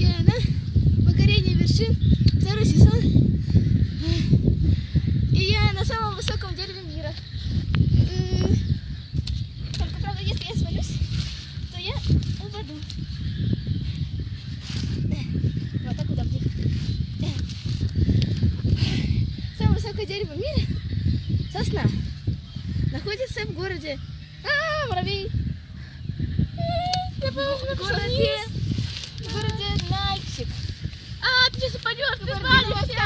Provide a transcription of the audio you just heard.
Герана «Покорение вершин», второй сезон. И я на самом высоком дереве мира. Только, правда, если я свалюсь, то я упаду. Вот так удобнее. Самое высокое дерево в мире – сосна. Находится в городе… А, муравей! Я помню, в городе… ты республики. Ты свалишься!